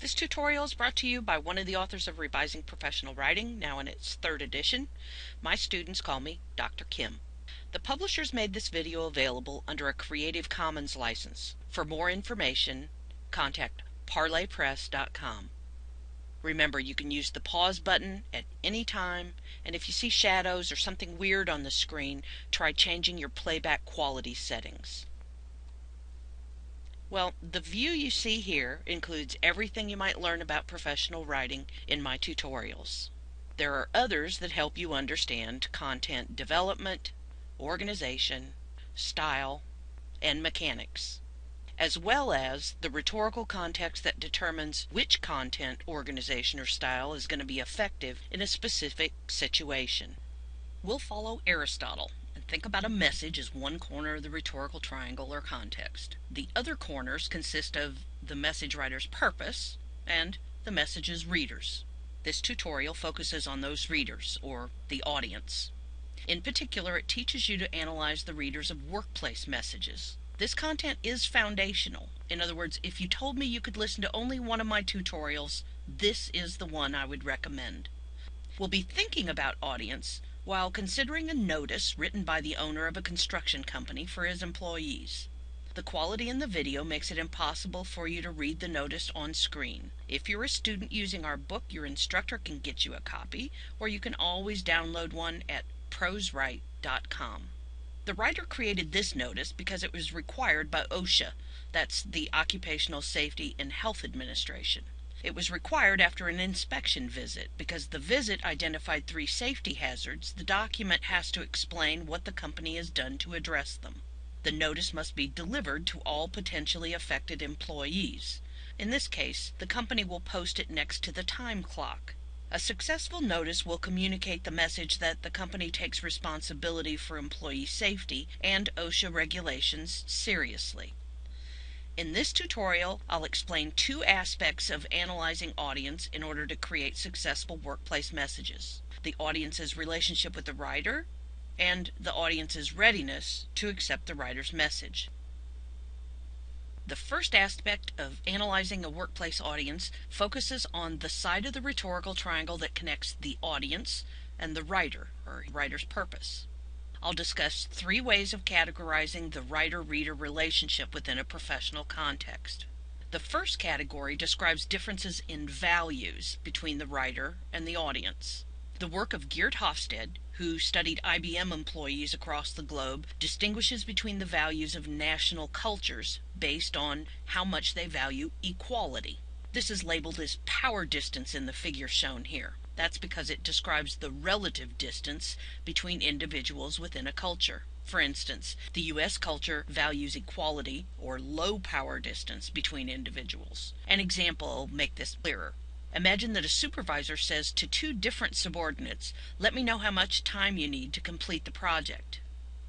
This tutorial is brought to you by one of the authors of Revising Professional Writing, now in its third edition. My students call me Dr. Kim. The publishers made this video available under a Creative Commons license. For more information, contact parlorpress.com. Remember, you can use the pause button at any time, and if you see shadows or something weird on the screen, try changing your playback quality settings. Well, the view you see here includes everything you might learn about professional writing in my tutorials. There are others that help you understand content development, organization, style, and mechanics, as well as the rhetorical context that determines which content, organization, or style is going to be effective in a specific situation. We'll follow Aristotle and think about a message as one corner of the rhetorical triangle or context. The other corners consist of the message writer's purpose and the message's readers. This tutorial focuses on those readers, or the audience. In particular, it teaches you to analyze the readers of workplace messages. This content is foundational. In other words, if you told me you could listen to only one of my tutorials, this is the one I would recommend. We'll be thinking about audience while considering a notice written by the owner of a construction company for his employees. The quality in the video makes it impossible for you to read the notice on screen. If you're a student using our book, your instructor can get you a copy, or you can always download one at proswrite.com. The writer created this notice because it was required by OSHA, that's the Occupational Safety and Health Administration. It was required after an inspection visit. Because the visit identified three safety hazards, the document has to explain what the company has done to address them. The notice must be delivered to all potentially affected employees. In this case, the company will post it next to the time clock. A successful notice will communicate the message that the company takes responsibility for employee safety and OSHA regulations seriously. In this tutorial, I'll explain two aspects of analyzing audience in order to create successful workplace messages. The audience's relationship with the writer and the audience's readiness to accept the writer's message. The first aspect of analyzing a workplace audience focuses on the side of the rhetorical triangle that connects the audience and the writer, or writer's purpose. I'll discuss three ways of categorizing the writer-reader relationship within a professional context. The first category describes differences in values between the writer and the audience. The work of Geert Hofstede, who studied IBM employees across the globe, distinguishes between the values of national cultures based on how much they value equality. This is labeled as power distance in the figure shown here. That's because it describes the relative distance between individuals within a culture. For instance, the U.S. culture values equality or low power distance between individuals. An example will make this clearer. Imagine that a supervisor says to two different subordinates, let me know how much time you need to complete the project.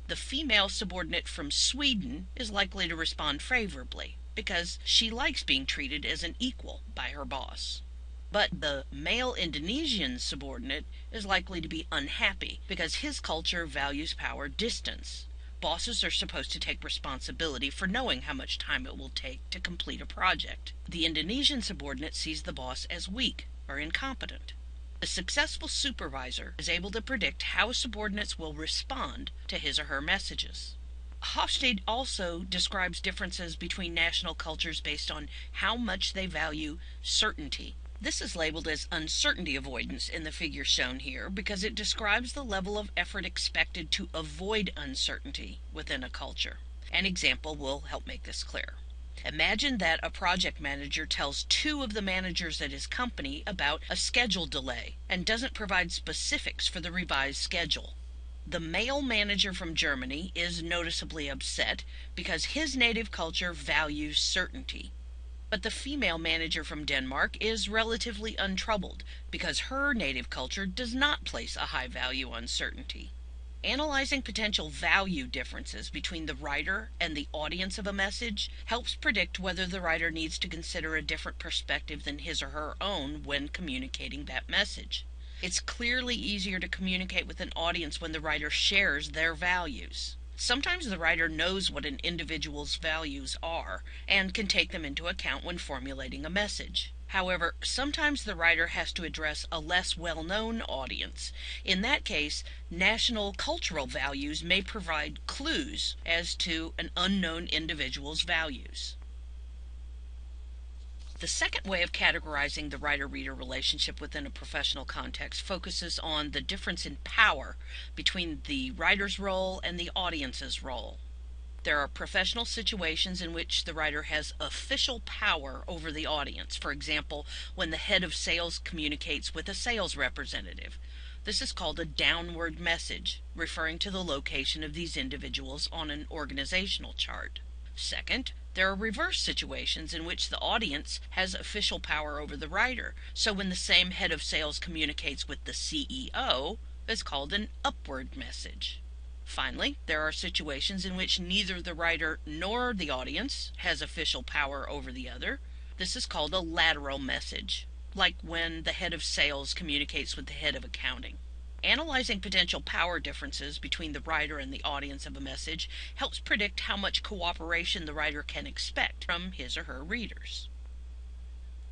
The female subordinate from Sweden is likely to respond favorably because she likes being treated as an equal by her boss. But the male Indonesian subordinate is likely to be unhappy because his culture values power distance. Bosses are supposed to take responsibility for knowing how much time it will take to complete a project. The Indonesian subordinate sees the boss as weak or incompetent. A successful supervisor is able to predict how subordinates will respond to his or her messages. Hofstede also describes differences between national cultures based on how much they value certainty this is labeled as uncertainty avoidance in the figure shown here because it describes the level of effort expected to avoid uncertainty within a culture. An example will help make this clear. Imagine that a project manager tells two of the managers at his company about a schedule delay and doesn't provide specifics for the revised schedule. The male manager from Germany is noticeably upset because his native culture values certainty. But the female manager from Denmark is relatively untroubled because her native culture does not place a high value on certainty. Analyzing potential value differences between the writer and the audience of a message helps predict whether the writer needs to consider a different perspective than his or her own when communicating that message. It's clearly easier to communicate with an audience when the writer shares their values. Sometimes the writer knows what an individual's values are and can take them into account when formulating a message. However, sometimes the writer has to address a less well known audience. In that case, national cultural values may provide clues as to an unknown individual's values. The second way of categorizing the writer reader relationship within a professional context focuses on the difference in power between the writer's role and the audience's role. There are professional situations in which the writer has official power over the audience. For example, when the head of sales communicates with a sales representative. This is called a downward message, referring to the location of these individuals on an organizational chart. Second, there are reverse situations in which the audience has official power over the writer. So when the same head of sales communicates with the CEO, it's called an upward message. Finally, there are situations in which neither the writer nor the audience has official power over the other. This is called a lateral message, like when the head of sales communicates with the head of accounting. Analyzing potential power differences between the writer and the audience of a message helps predict how much cooperation the writer can expect from his or her readers.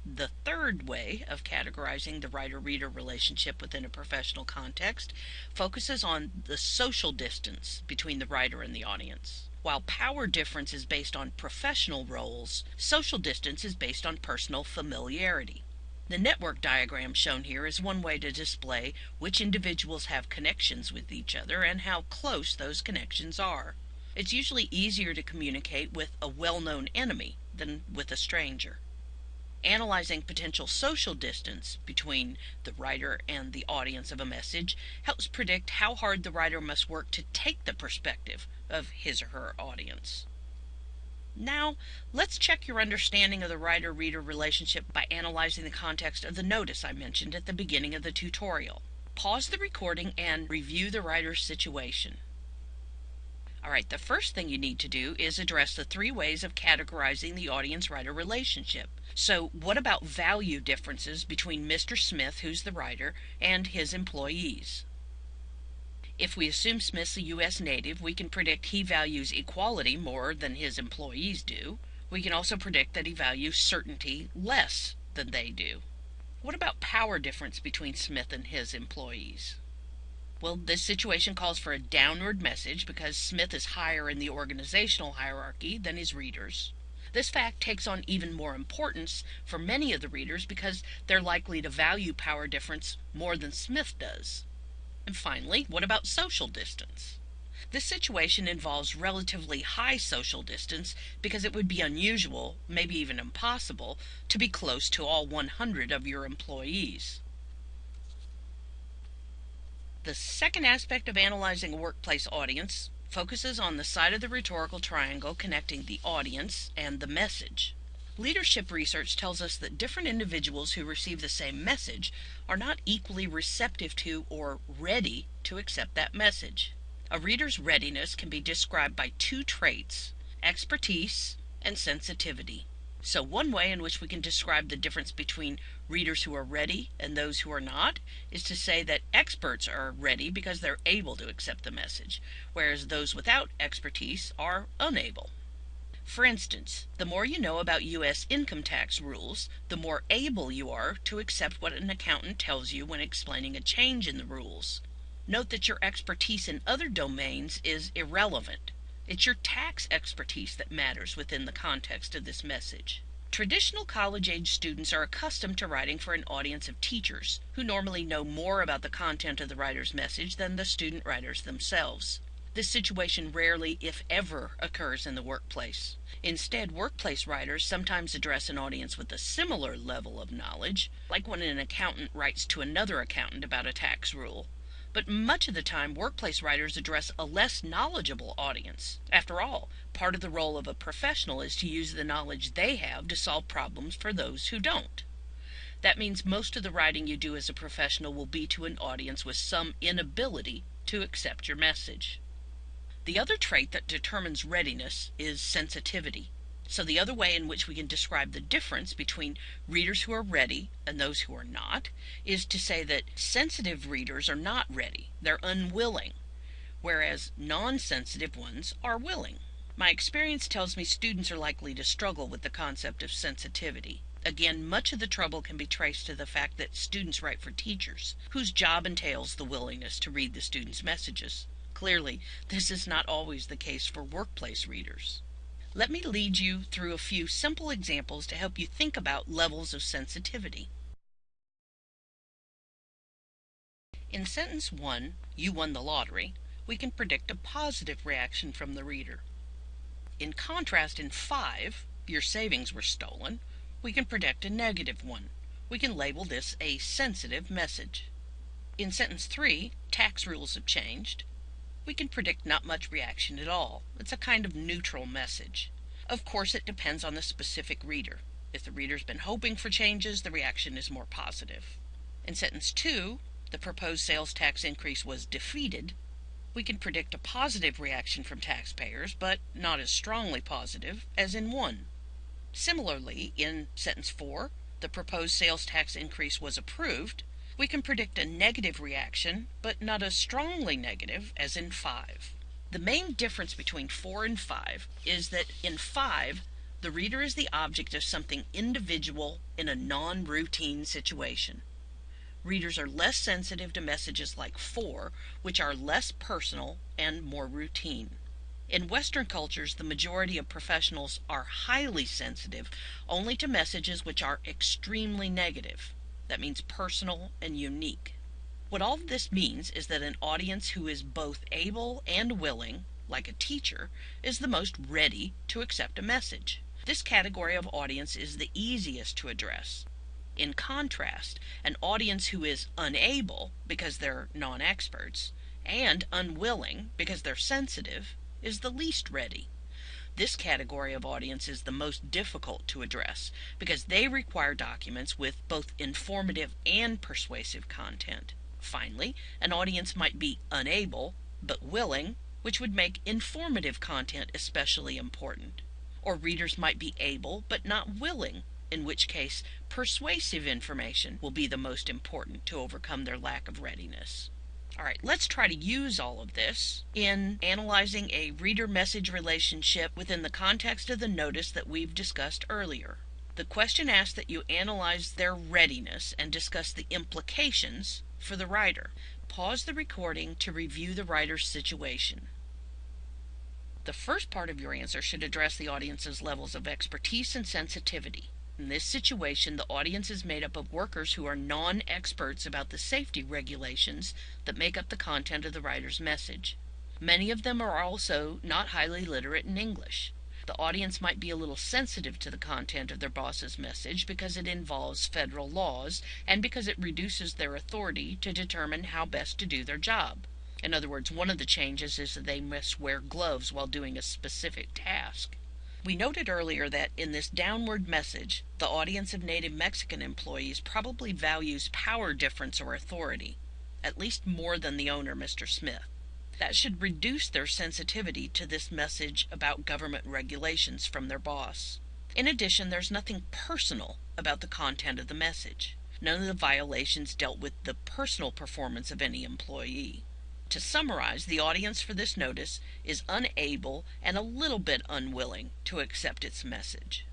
The third way of categorizing the writer reader relationship within a professional context focuses on the social distance between the writer and the audience. While power difference is based on professional roles, social distance is based on personal familiarity. The network diagram shown here is one way to display which individuals have connections with each other and how close those connections are. It's usually easier to communicate with a well known enemy than with a stranger. Analyzing potential social distance between the writer and the audience of a message helps predict how hard the writer must work to take the perspective of his or her audience. Now, let's check your understanding of the writer-reader relationship by analyzing the context of the notice I mentioned at the beginning of the tutorial. Pause the recording and review the writer's situation. All right, the first thing you need to do is address the three ways of categorizing the audience writer relationship. So, what about value differences between Mr. Smith, who's the writer, and his employees? If we assume Smith's a U.S. native, we can predict he values equality more than his employees do. We can also predict that he values certainty less than they do. What about power difference between Smith and his employees? Well, this situation calls for a downward message because Smith is higher in the organizational hierarchy than his readers. This fact takes on even more importance for many of the readers because they're likely to value power difference more than Smith does. And finally, what about social distance? This situation involves relatively high social distance because it would be unusual, maybe even impossible, to be close to all 100 of your employees. The second aspect of analyzing a workplace audience focuses on the side of the rhetorical triangle connecting the audience and the message. Leadership research tells us that different individuals who receive the same message are not equally receptive to or ready to accept that message. A reader's readiness can be described by two traits expertise and sensitivity. So, one way in which we can describe the difference between readers who are ready and those who are not is to say that experts are ready because they're able to accept the message, whereas those without expertise are unable. For instance, the more you know about U.S. income tax rules, the more able you are to accept what an accountant tells you when explaining a change in the rules. Note that your expertise in other domains is irrelevant. It's your tax expertise that matters within the context of this message. Traditional college age students are accustomed to writing for an audience of teachers, who normally know more about the content of the writer's message than the student writers themselves. This situation rarely, if ever, occurs in the workplace. Instead, workplace writers sometimes address an audience with a similar level of knowledge, like when an accountant writes to another accountant about a tax rule. But much of the time, workplace writers address a less knowledgeable audience. After all, part of the role of a professional is to use the knowledge they have to solve problems for those who don't. That means most of the writing you do as a professional will be to an audience with some inability to accept your message. The other trait that determines readiness is sensitivity. So, the other way in which we can describe the difference between readers who are ready and those who are not is to say that sensitive readers are not ready, they're unwilling, whereas non sensitive ones are willing. My experience tells me students are likely to struggle with the concept of sensitivity. Again, much of the trouble can be traced to the fact that students write for teachers, whose job entails the willingness to read the students' messages. Clearly, this is not always the case for workplace readers. Let me lead you through a few simple examples to help you think about levels of sensitivity. In sentence 1, you won the lottery, we can predict a positive reaction from the reader. In contrast, in 5, your savings were stolen, we can predict a negative one. We can label this a sensitive message. In sentence 3, tax rules have changed, we can predict not much reaction at all. It's a kind of neutral message. Of course, it depends on the specific reader. If the reader's been hoping for changes, the reaction is more positive. In sentence 2, the proposed sales tax increase was defeated. We can predict a positive reaction from taxpayers, but not as strongly positive as in 1. Similarly, in sentence 4, the proposed sales tax increase was approved we can predict a negative reaction, but not as strongly negative as in 5. The main difference between 4 and 5 is that in 5, the reader is the object of something individual in a non routine situation. Readers are less sensitive to messages like 4, which are less personal and more routine. In Western cultures, the majority of professionals are highly sensitive only to messages which are extremely negative. That means personal and unique. What all of this means is that an audience who is both able and willing, like a teacher, is the most ready to accept a message. This category of audience is the easiest to address. In contrast, an audience who is unable because they're non experts and unwilling because they're sensitive is the least ready. This category of audience is the most difficult to address because they require documents with both informative and persuasive content. Finally, an audience might be unable but willing, which would make informative content especially important. Or readers might be able but not willing, in which case persuasive information will be the most important to overcome their lack of readiness. All right, let's try to use all of this in analyzing a reader message relationship within the context of the notice that we've discussed earlier. The question asks that you analyze their readiness and discuss the implications for the writer. Pause the recording to review the writer's situation. The first part of your answer should address the audience's levels of expertise and sensitivity. In this situation, the audience is made up of workers who are non experts about the safety regulations that make up the content of the writer's message. Many of them are also not highly literate in English. The audience might be a little sensitive to the content of their boss's message because it involves federal laws and because it reduces their authority to determine how best to do their job. In other words, one of the changes is that they must wear gloves while doing a specific task. We noted earlier that in this downward message, the audience of native Mexican employees probably values power difference or authority, at least more than the owner, Mr. Smith. That should reduce their sensitivity to this message about government regulations from their boss. In addition, there's nothing personal about the content of the message. None of the violations dealt with the personal performance of any employee. To summarize, the audience for this notice is unable and a little bit unwilling to accept its message.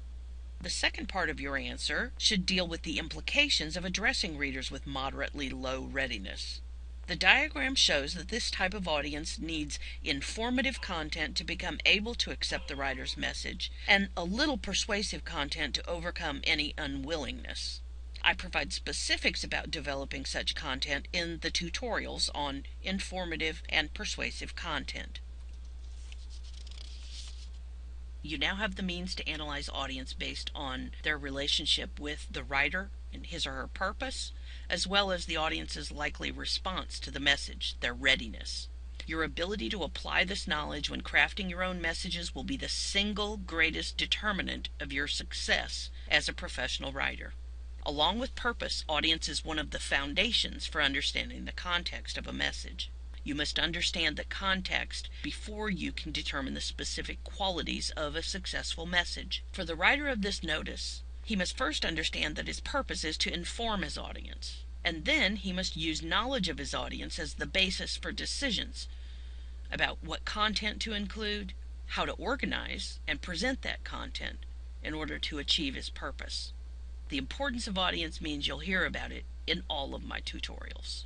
The second part of your answer should deal with the implications of addressing readers with moderately low readiness. The diagram shows that this type of audience needs informative content to become able to accept the writer's message and a little persuasive content to overcome any unwillingness. I provide specifics about developing such content in the tutorials on informative and persuasive content. You now have the means to analyze audience based on their relationship with the writer and his or her purpose, as well as the audience's likely response to the message, their readiness. Your ability to apply this knowledge when crafting your own messages will be the single greatest determinant of your success as a professional writer. Along with purpose, audience is one of the foundations for understanding the context of a message. You must understand the context before you can determine the specific qualities of a successful message. For the writer of this notice, he must first understand that his purpose is to inform his audience. And then he must use knowledge of his audience as the basis for decisions about what content to include, how to organize and present that content in order to achieve his purpose. The importance of audience means you'll hear about it in all of my tutorials.